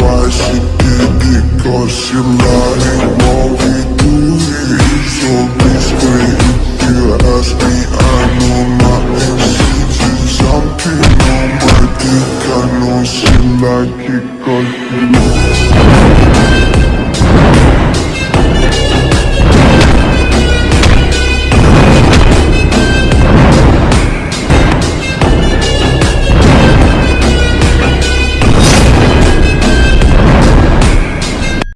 Why she did it? Cause she lying What we do it is so discreet If you ask me, I know my intentions I'm on my dick I know she like it cause she